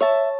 you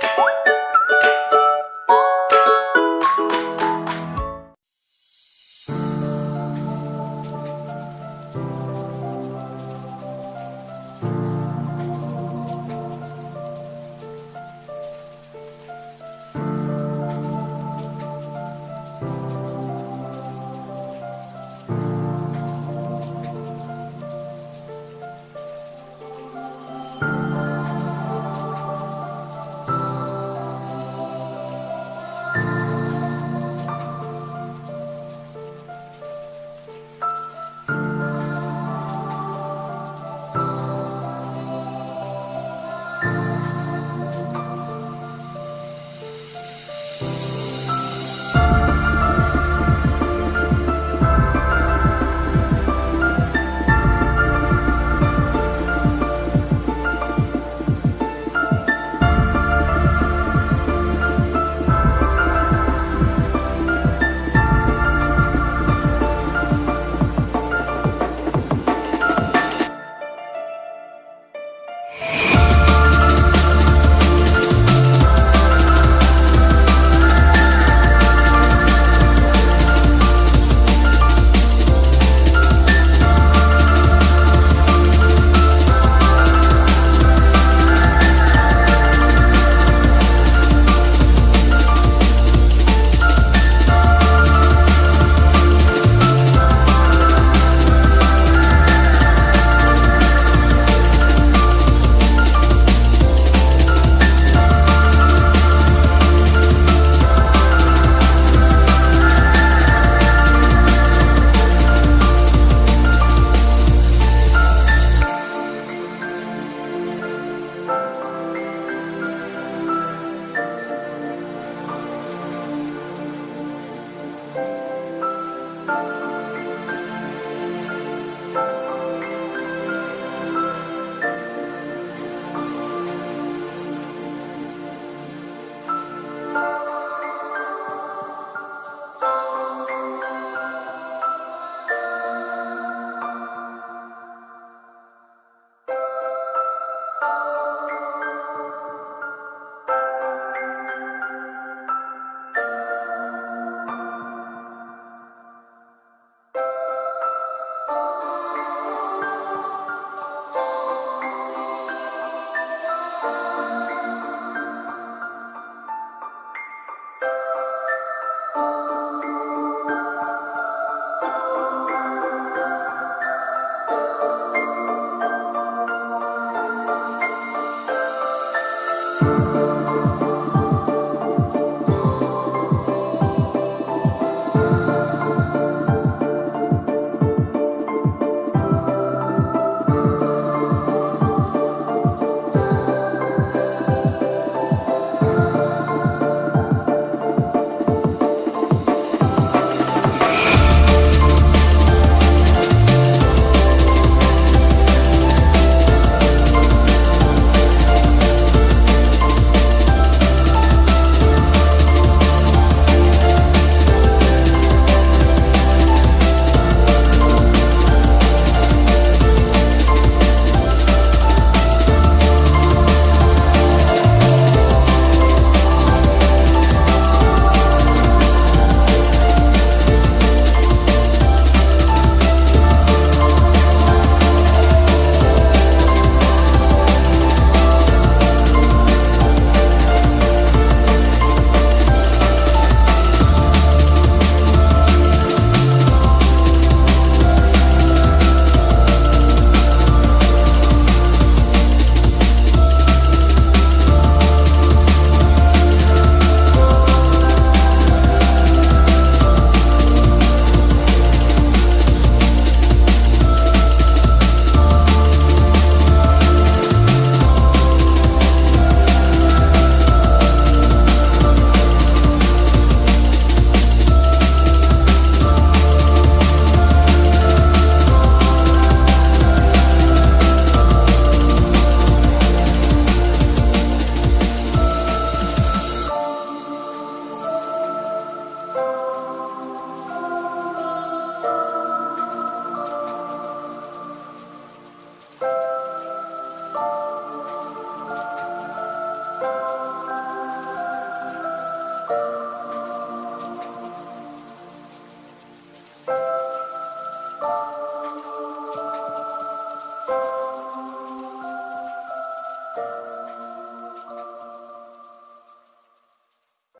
Música